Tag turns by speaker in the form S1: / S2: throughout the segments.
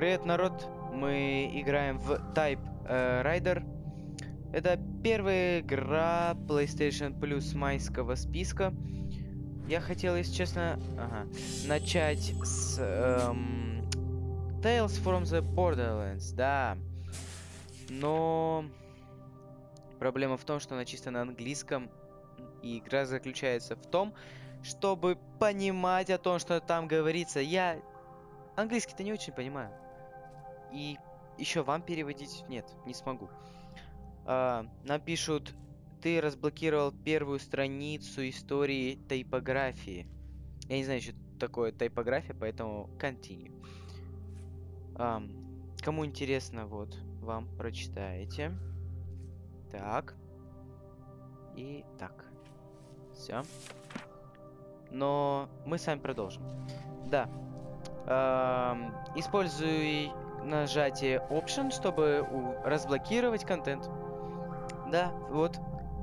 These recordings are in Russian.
S1: Привет, народ! Мы играем в Type э, Rider. Это первая игра PlayStation Plus майского списка. Я хотел, если честно, ага, начать с эм, Tales from the Borderlands, да. Но проблема в том, что она чисто на английском, и игра заключается в том, чтобы понимать о том, что там говорится. Я английский-то не очень понимаю. И еще вам переводить нет, не смогу. А, напишут, ты разблокировал первую страницу истории тайпографии. Я не знаю, что такое тайпография, поэтому continue. А, кому интересно, вот, вам прочитаете. Так. И так. Все. Но мы с вами продолжим. Да. Эм, используй нажатие Option, чтобы разблокировать контент. Да, вот.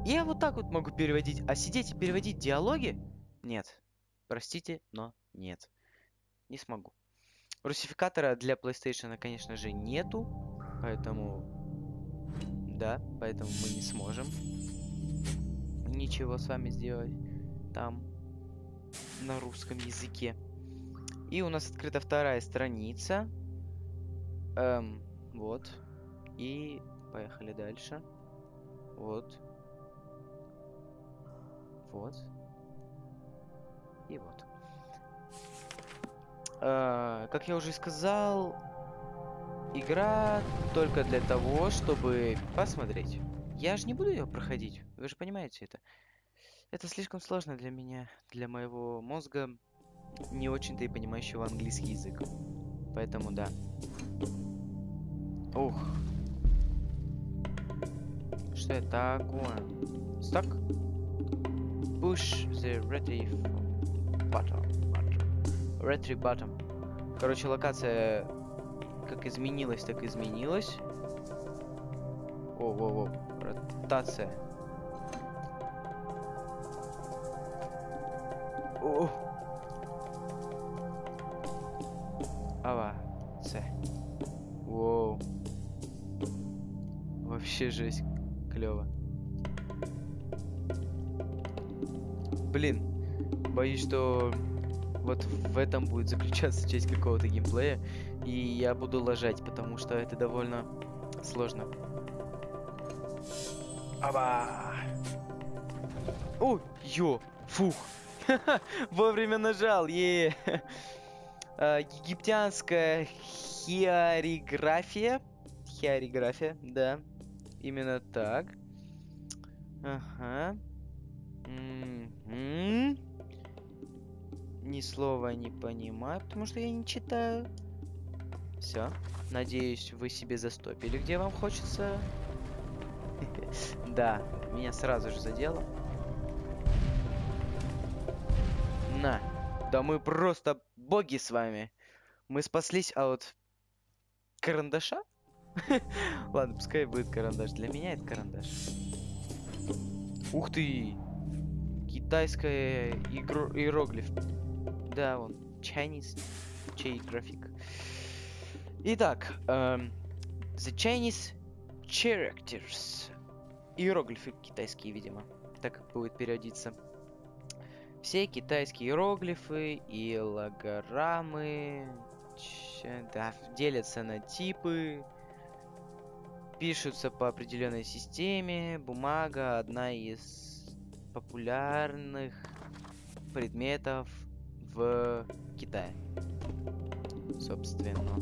S1: Я вот так вот могу переводить. А сидеть и переводить диалоги? Нет. Простите, но нет. Не смогу. Русификатора для PlayStation, конечно же, нету. Поэтому... Да, поэтому мы не сможем ничего с вами сделать там на русском языке. И у нас открыта вторая страница. Эм, вот. И поехали дальше. Вот. Вот. И вот. Э, как я уже сказал, игра только для того, чтобы посмотреть. Я же не буду ее проходить, вы же понимаете это. Это слишком сложно для меня, для моего мозга, не очень-то и понимающего английский язык. Поэтому да. Ух. Что это такое? Стак? Push the ready button. Ready button. Короче, локация как изменилась, так изменилась. О, во, во, ротация. О. Вообще жесть. Клево. Блин, боюсь, что вот в этом будет заключаться часть какого-то геймплея, и я буду ложать, потому что это довольно сложно. Аба! О, ё, фух! Вовремя нажал, е а, Египтянская хиориграфия. Хиориграфия, да. Именно так. Ага. М-м-м. Ни слова не понимаю, потому что я не читаю. Все. Надеюсь, вы себе застопили, где вам хочется. Да, меня сразу же задело. На. Да мы просто боги с вами. Мы спаслись от карандаша? Ладно, пускай будет карандаш. Для меня это карандаш. Ух ты! Китайская игр... иероглиф. Да, он. Chinese чей график. Итак, эм, The Chinese Characters. Иероглифы китайские, видимо. Так будет переводиться. Все китайские иероглифы и логораммы да, делятся на типы, пишутся по определенной системе. Бумага одна из популярных предметов в Китае. Собственно.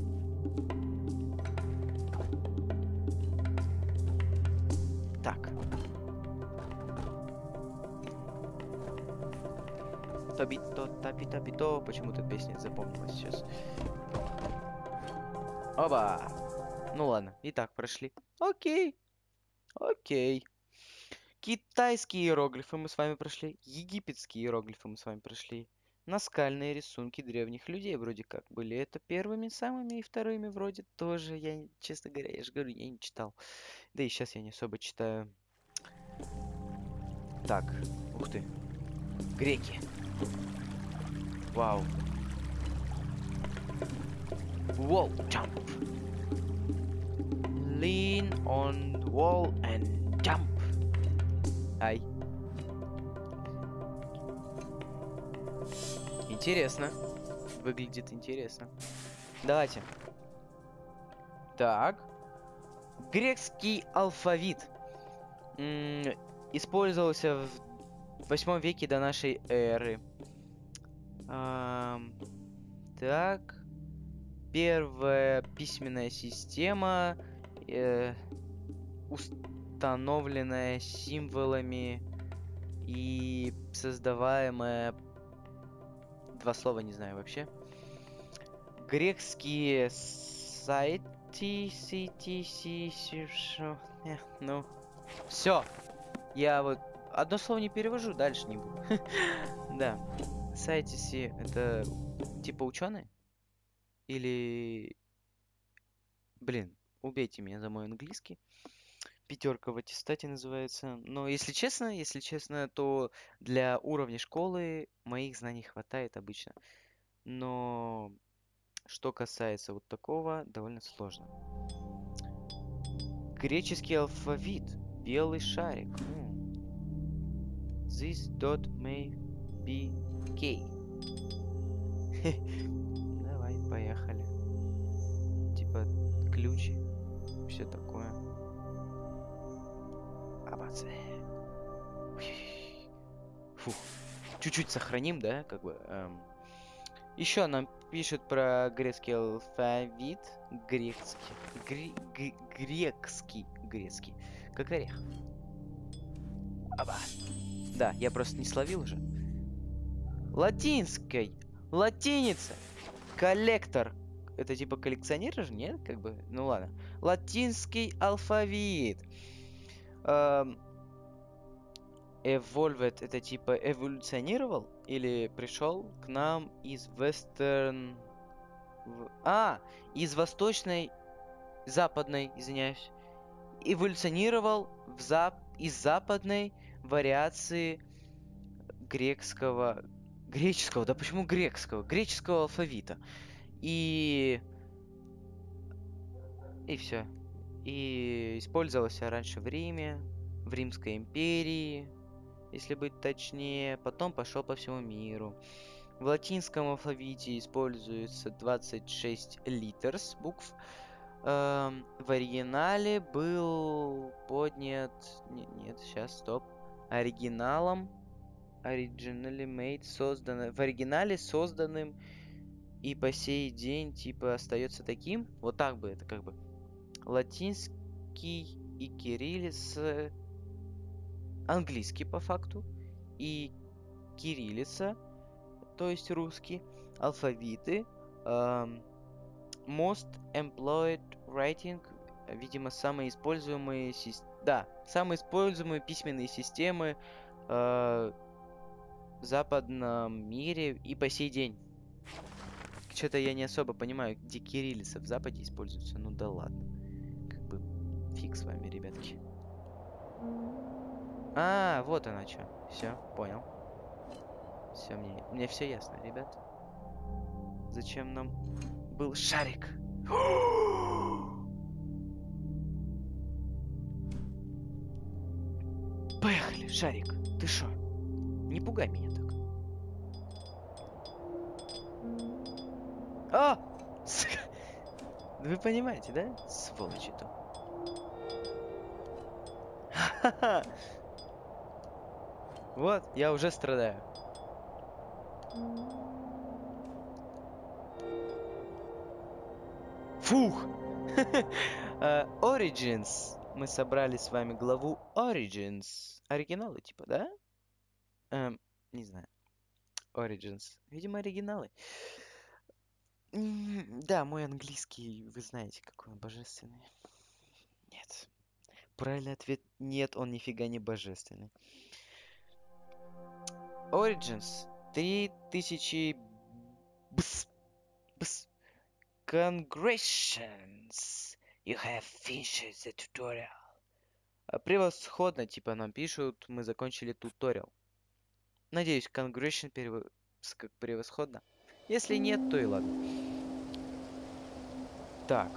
S1: Так. Тобито, тапи, тапито. Почему-то песня запомнилась сейчас. Оба! Ну ладно, и так прошли. Окей. Окей. Китайские иероглифы мы с вами прошли. Египетские иероглифы мы с вами прошли. Наскальные рисунки древних людей вроде как были. Это первыми самыми и вторыми вроде тоже. Я, честно говоря, я же говорю, я не читал. Да и сейчас я не особо читаю. Так, ух ты. Греки. Вау. Wall jump. Lean on wall and jump. Ай. Интересно. Выглядит интересно. Давайте. Так. Греческий алфавит. М, Использовался в 8 веке до нашей эры. Ам, так. Первая письменная система, э, установленная символами и создаваемая... Два слова не знаю вообще. Греческие сайты... сити- си- Ну, все. Я вот одно слово не перевожу, дальше не буду. Да. Сайтиси это типа ученые? Или... Блин, убейте меня за мой английский. Пятерка в аттестате называется. Но если честно, если честно, то для уровня школы моих знаний хватает обычно. Но что касается вот такого, довольно сложно. Греческий алфавит. Белый шарик. М. This dot may be K. Давай, поехали. Типа ключ, все такое. Абаце. Фух. Чуть-чуть сохраним, да, как бы. Еще нам пишут про грецкий алфавит. Грецкий. Гре- грекский. Грецкий. Как орех. Аба. Да, я просто не словил уже. Латинской. Латиница. Коллектор. Это типа коллекционер же, нет? Как бы, ну ладно. Латинский алфавит. Эм, Evolved это типа эволюционировал или пришел к нам из вестерн... А, из восточной, западной, извиняюсь. Эволюционировал в зап... из западной вариации грекского... Греческого, да почему грекского? Греческого алфавита. И... И все. И использовался раньше в Риме, в Римской империи, если быть точнее. Потом пошел по всему миру. В латинском алфавите используется 26 литерс букв. Эм, в оригинале был поднят... не- Нет, сейчас, стоп. Оригиналом originally made, создано... В оригинале созданным и по сей день, типа, остается таким. Вот так бы это как бы. Латинский и кириллица... Английский по факту. И кириллица, то есть русский. Алфавиты. эм, most employed writing, видимо, самые используемые да, самые используемые письменные системы э, в западном мире и по сей день. Что-то я не особо понимаю, где кириллица в Западе используется. Ну да ладно. Фиг с вами, ребятки. А, вот она что. Все, понял. Все, мне, мне все ясно, ребят. Зачем нам был шарик? Поехали, шарик. Ты шо? Не пугай меня так. А! Вы понимаете, да? Сволочи то. Ха-ха. Вот, я уже страдаю. Фух! Э, Origins. Мы собрали с вами главу Origins. Оригиналы, типа, да? Эм, не знаю. Origins. Видимо, оригиналы. Да, мой английский, вы знаете, какой он божественный. Правильный ответ нет, он нифига не божественный. Origins. 3000... Бс. Бс. Congratulations. You have finished the tutorial. А, Превосходно, типа нам пишут, мы закончили туториал. Надеюсь, congratulations как превосходно. Если нет, то и ладно. Так.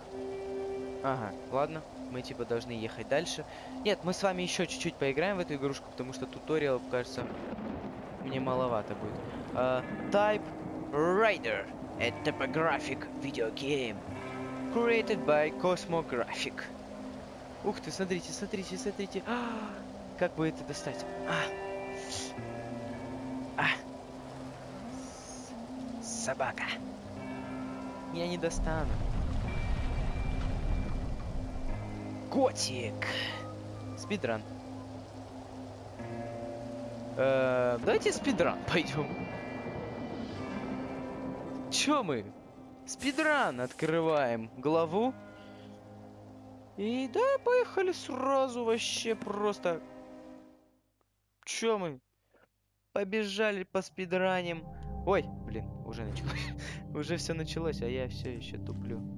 S1: Ага, ладно. Мы типа должны ехать дальше. Нет, мы с вами еще чуть-чуть поиграем в эту игрушку, потому что туториал, кажется, мне маловато будет. Uh, type Rider. A typographic video game. Created by Cosmographic. Ух ты, смотрите, смотрите, смотрите. А, как бы это достать? А. А. Собака. Я не достану. Котик. Спидран. Э, давайте спидран пойдем. Чё мы? Спидран открываем главу. И да, поехали сразу вообще просто. Чё мы? Побежали по спидраним. Ой, блин, уже началось. уже все началось, а я все еще туплю.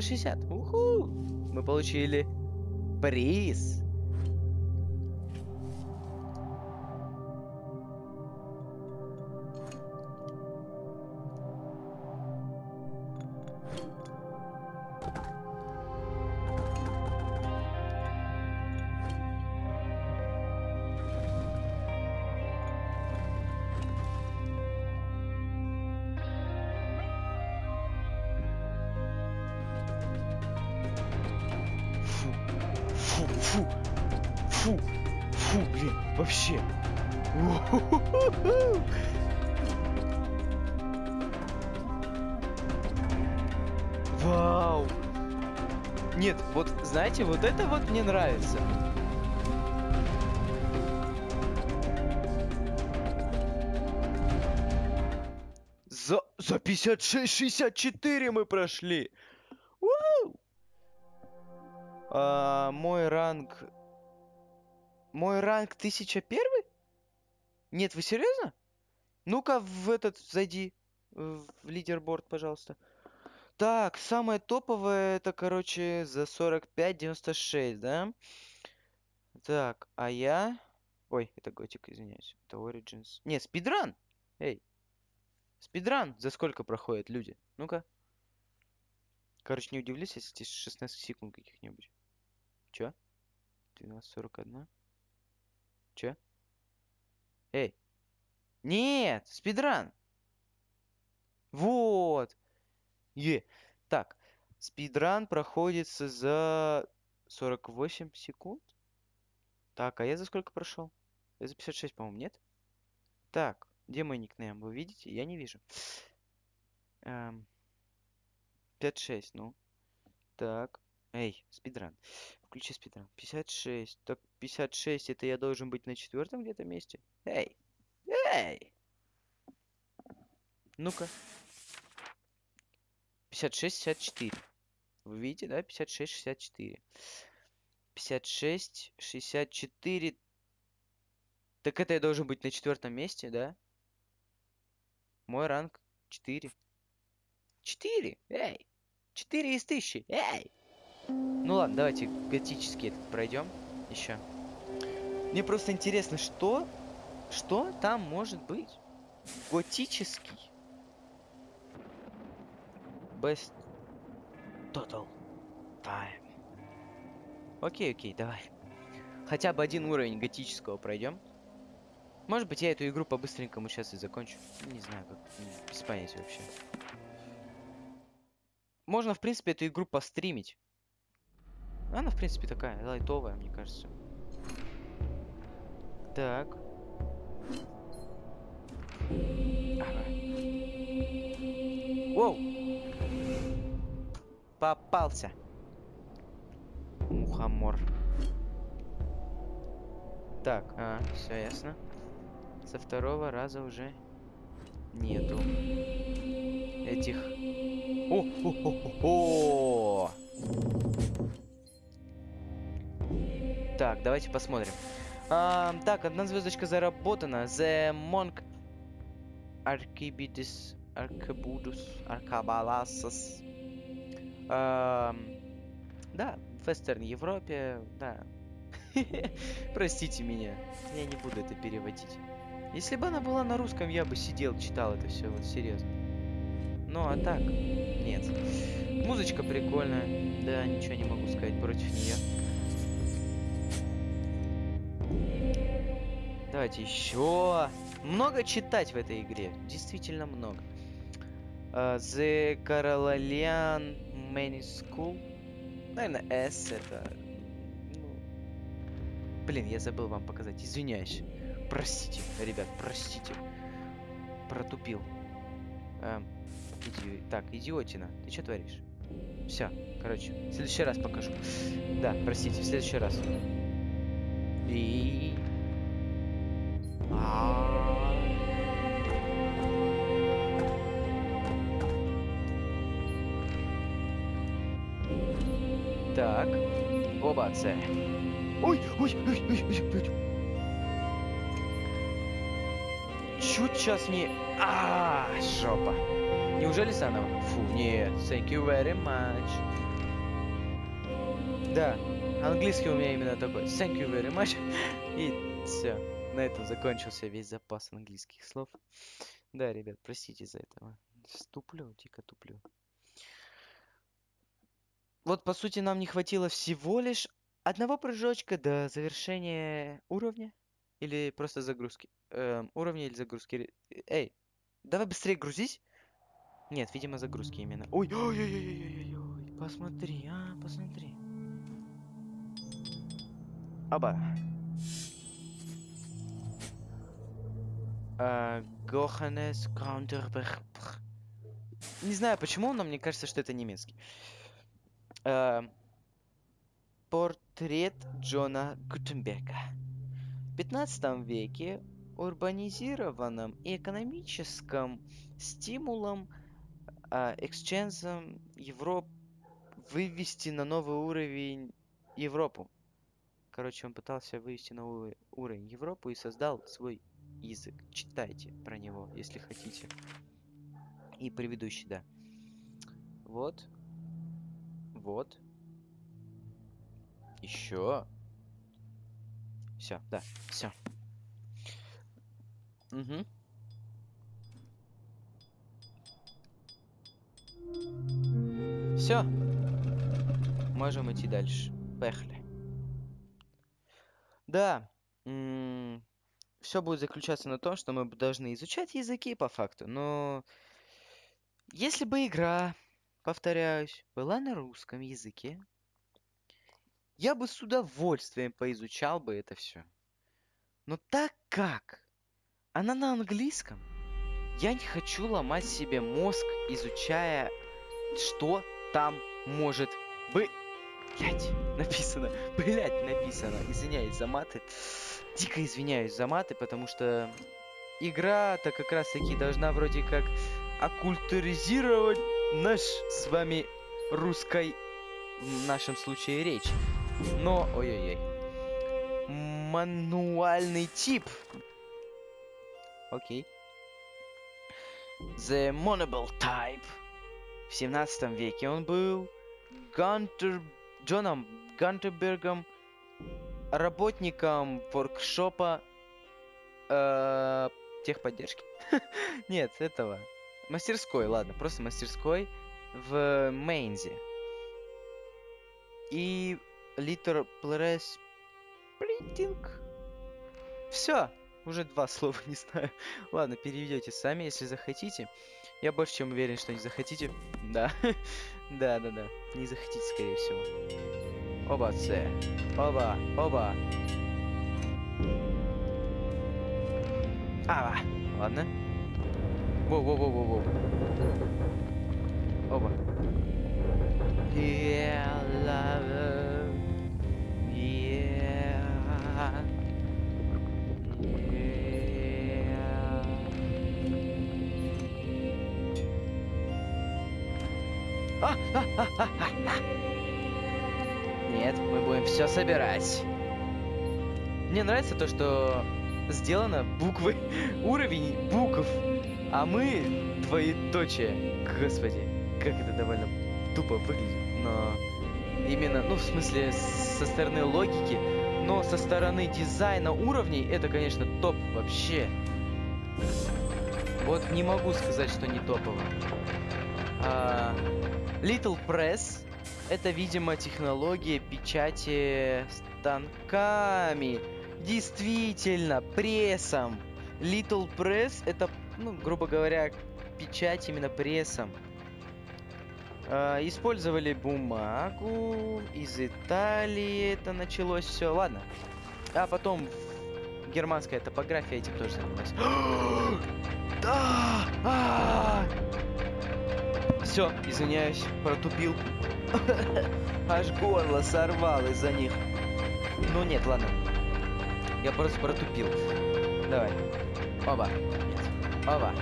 S1: 360. Уху! Мы получили приз. Знаете, вот это вот мне нравится. За, за 56-64 мы прошли. Уу! А, мой ранг... Мой ранг 1001? Нет, вы серьезно? Ну-ка в этот зайди. В лидерборд, пожалуйста. Так, самое топовое это, короче, за 45.96, да? Так, а я... Ой, это Готик, извиняюсь. Это Origins. Не, спидран! Эй. Спидран за сколько проходят люди? Ну-ка. Короче, не удивлюсь, если здесь 16 секунд каких-нибудь. Чё? 12.41? Чё? Эй. Нет, спидран. Вот. Е. Так, спидран проходится за 48 секунд. Так, а я за сколько прошел? Я за 56, по-моему, нет? Так, где мой никнейм? Вы видите? Я не вижу. Эм, 56, ну. Так. Эй, спидран. Включи спидран. 56. Так, 56, это я должен быть на четвертом где-то месте? Эй! Эй! Ну-ка. 56-64. Вы видите, да? 56-64. 56-64. Так это я должен быть на четвертом месте, да? Мой ранг 4. 4! Эй! 4 из 1000! Эй! Ну ладно, давайте готический этот пройдем еще. Мне просто интересно, что... Что там может быть? Готический. Best Total Time. Окей, окей, давай. Хотя бы один уровень готического пройдем. Может быть, я эту игру по-быстренькому сейчас и закончу. Не знаю, как. Без понятия вообще. Можно, в принципе, эту игру постримить. Она, в принципе, такая лайтовая, мне кажется. Так. Ага. Воу! Попался. Мухомор. Так, а, все ясно. Со второго раза уже нету этих. О, о, о, о, о! Так, давайте посмотрим. А, так, одна звездочка заработана. The Monk Archibidis Arcabudus Arcabalasas. Да, в Вестерн Европе, да. Простите меня, я не буду это переводить. Если бы она была на русском, я бы сидел, читал это все, вот серьезно. Ну а так, нет. Музычка прикольная, да, ничего не могу сказать против нее. Давайте еще. Много читать в этой игре, действительно много. Uh, The Carolalian Many School. Наверное, S это... Ну... Блин, я забыл вам показать, извиняюсь. Простите, ребят, простите. Протупил. Эм, иди... Так, идиотина, ты что творишь? Все, короче, в следующий раз покажу. Да, простите, в следующий раз. И... А. Так. Оба, це. Ой, ой, ой, ой, ой, ой. Чуть сейчас не... А, жопа. Неужели заново? Фу, нет. Thank you very much. Да, английский у меня именно такой. Thank you very much. И все. На этом закончился весь запас английских слов. Да, ребят, простите за этого. Туплю, дико туплю. Вот, по сути, нам не хватило всего лишь одного прыжочка до завершения уровня. Или просто загрузки. Эм, уровня или загрузки. Эй, давай быстрее грузись. Нет, видимо, загрузки именно. Ой, ой, ой, ой, ой, ой, ой. Посмотри, а, посмотри. Оба. А, Гоханес Каунтерберг. Не знаю почему, но мне кажется, что это немецкий. А, портрет Джона Гутенберга. В 15 веке урбанизированном и экономическом стимулом, а, эксчензом Европ вывести на новый уровень Европу. Короче, он пытался вывести на новый уровень Европу и создал свой язык. Читайте про него, если хотите. И предыдущий, да. Вот. Вот. Еще. Все, да, все. Угу. Все. Можем идти дальше. Поехали. Да. Все будет заключаться на том, что мы должны изучать языки по факту. Но если бы игра, повторяюсь, была на русском языке, я бы с удовольствием поизучал бы это все. Но так как она на английском, я не хочу ломать себе мозг, изучая, что там может быть. Блять, написано. Блять, написано. Извиняюсь за маты. Дико извиняюсь за маты, потому что игра-то как раз таки должна вроде как оккультуризировать наш с вами русской, в нашем случае, речь. Но, ой-ой-ой. Мануальный тип. Окей. The Monable Type. В 17 веке он был Гантер... Джоном Гантербергом, работником воркшопа э, техподдержки. Нет, этого. Мастерской, ладно, просто мастерской в Мейнзе. И Литер Плерес Принтинг. Все, уже два слова не знаю. Ладно, переведете сами, если захотите. Я больше чем уверен, что не захотите. Да. да, да, да. Не захотите, скорее всего. Оба, С. Оба, оба. А, ладно. Воу-воу-воу-воу-воу. Оба. Yeah, love. Нет, мы будем все собирать. Мне нравится то, что сделано буквы, уровень букв, а мы двоеточие. Господи, как это довольно тупо выглядит, но именно, ну, в смысле, со стороны логики, но со стороны дизайна уровней, это, конечно, топ вообще. Вот не могу сказать, что не топово. А, Little Press это, видимо, технология печати станками. Действительно, прессом. Little Press это, ну, грубо говоря, печать именно прессом. Э, использовали бумагу из Италии, это началось все. Ладно. А потом германская топография этим тоже занималась. да! А! Все, извиняюсь, протупил. Аж горло сорвал из-за них. Ну нет, ладно. Я просто протупил. Давай. Оба. Нет. Оба.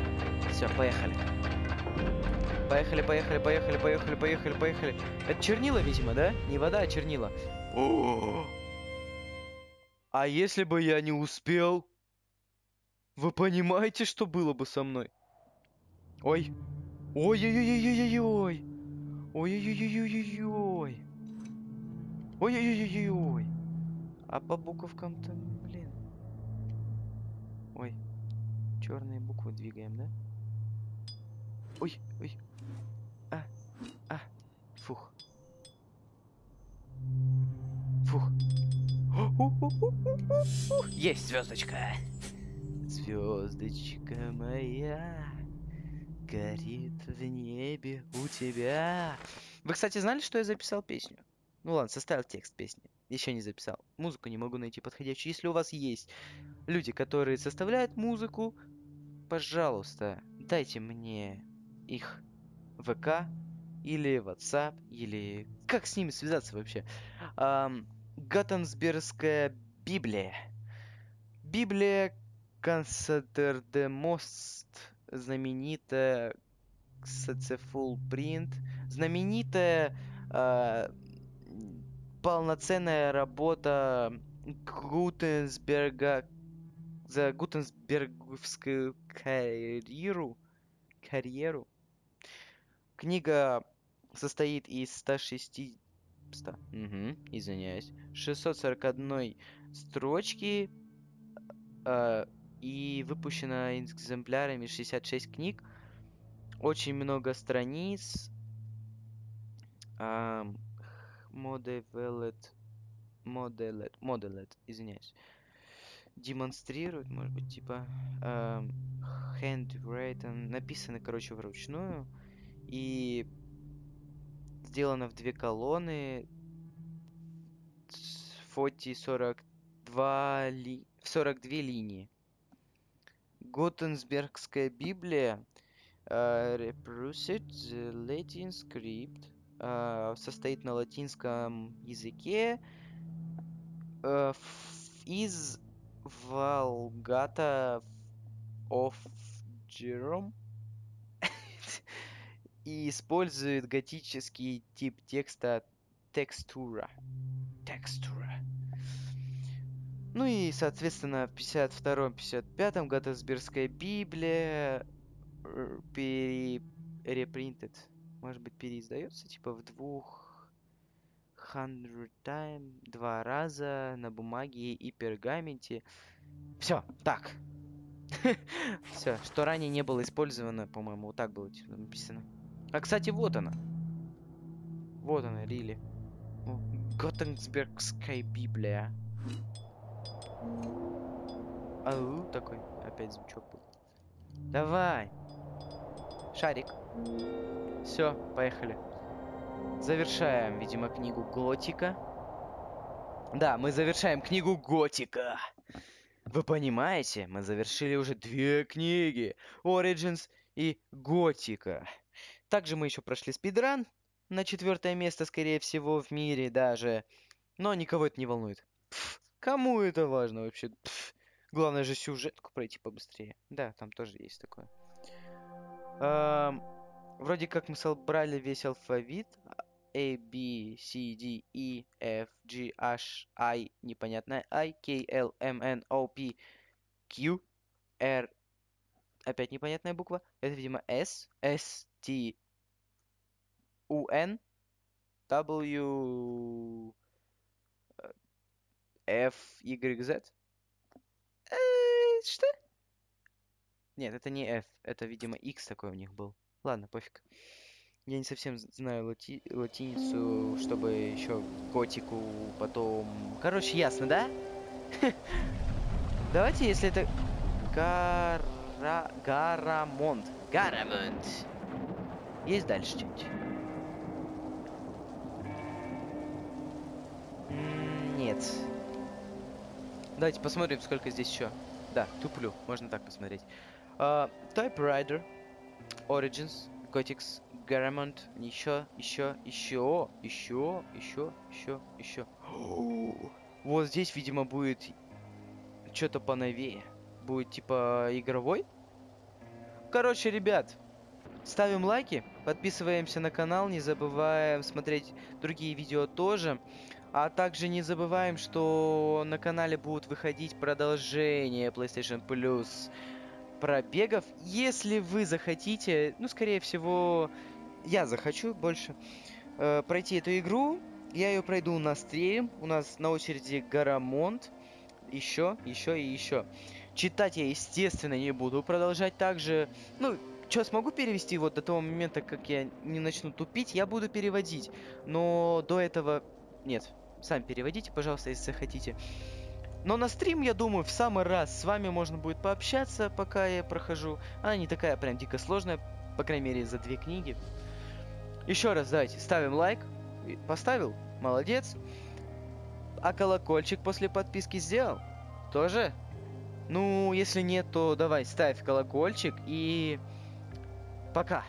S1: Все, поехали. Поехали, поехали, поехали, поехали, поехали, поехали. Это чернила, видимо, да? Не вода, а чернила. О! А если бы я не успел? Вы понимаете, что было бы со мной? Ой. Ой-ой-ой-ой-ой-ой. Ой-ой-ой-ой-ой-ой. Ой-ой-ой-ой-ой. А по буковкам-то, Черные буквы двигаем, да? Ой, ой. А, а. Фух. Фух. Есть звездочка. Звездочка моя горит в небе у тебя. Вы, кстати, знали, что я записал песню? Ну ладно, составил текст песни. Еще не записал. Музыку не могу найти подходящую. Если у вас есть люди, которые составляют музыку, пожалуйста, дайте мне их ВК или WhatsApp, или как с ними связаться вообще. Эм, Гаттенсбергская Библия. Библия Консадердемост знаменитая кстати, full print, знаменитая э, полноценная работа Гутенсберга за Гутенсберговскую карьеру, карьеру. Книга состоит из 160... 100, угу, извиняюсь. 641 строчки э, и выпущено экземплярами 66 книг. Очень много страниц. Um, Modelet, Modelet, извиняюсь. Демонстрирует, может быть, типа um, handwritten, написано, короче, вручную. И сделано в две колонны. Фоти 42, ли... 42 линии. Готенсбергская Библия uh, reproduced the Latin script uh, состоит на латинском языке uh, из Vulgata of Jerome и использует готический тип текста текстура. Текстура. Ну и, соответственно, в 52-55 Гаттесбергская Библия перепринтед. Может быть, переиздается, типа, в двух hundred time, два раза на бумаге и пергаменте. Все, так. Все, что ранее не было использовано, по-моему, вот так было типа, написано. А, кстати, вот она. Вот она, Рили. Готтенсбергская Библия. Ау, такой опять звучок был. Давай. Шарик. Все, поехали. Завершаем, видимо, книгу Готика. Да, мы завершаем книгу Готика. Вы понимаете, мы завершили уже две книги. Origins и Готика. Также мы еще прошли спидран на четвертое место, скорее всего, в мире даже. Но никого это не волнует. Пфф, Кому это важно вообще? Пф, главное же сюжетку пройти побыстрее. Да, там тоже есть такое. Эм, вроде как мы собрали весь алфавит. A, B, C, D, E, F, G, H, I, непонятная I, K, L, M, N, O, P, Q, R, опять непонятная буква. Это, видимо, S, S, T, U, N, W, F, Y, Z. Э, Что? Нет, это не F. Это, видимо, X такой у них был. Ладно, пофиг. Я не совсем знаю лати- латиницу, чтобы еще котику потом... Короче, ясно, да? Давайте, если это... Гара... Гарамонт. Гарамонт. Есть дальше что-нибудь? Нет. Давайте посмотрим, сколько здесь еще. Да, туплю. Можно так посмотреть. А, Typewriter, Origins, Gothics, Garamond, еще, еще, еще, еще, еще, еще, еще. Вот здесь, видимо, будет что-то поновее. Будет типа игровой. Короче, ребят, ставим лайки, подписываемся на канал, не забываем смотреть другие видео тоже. А также не забываем, что на канале будут выходить продолжения PlayStation Plus пробегов. Если вы захотите, ну, скорее всего, я захочу больше э, пройти эту игру. Я ее пройду на стрим. У нас на очереди Гарамонт. Еще, еще и еще. Читать я, естественно, не буду продолжать также. Ну, что, смогу перевести вот до того момента, как я не начну тупить, я буду переводить. Но до этого нет. Сами переводите, пожалуйста, если захотите. Но на стрим, я думаю, в самый раз с вами можно будет пообщаться, пока я прохожу. Она не такая прям дико сложная, по крайней мере, за две книги. Еще раз давайте ставим лайк. Поставил? Молодец. А колокольчик после подписки сделал? Тоже? Ну, если нет, то давай ставь колокольчик и пока.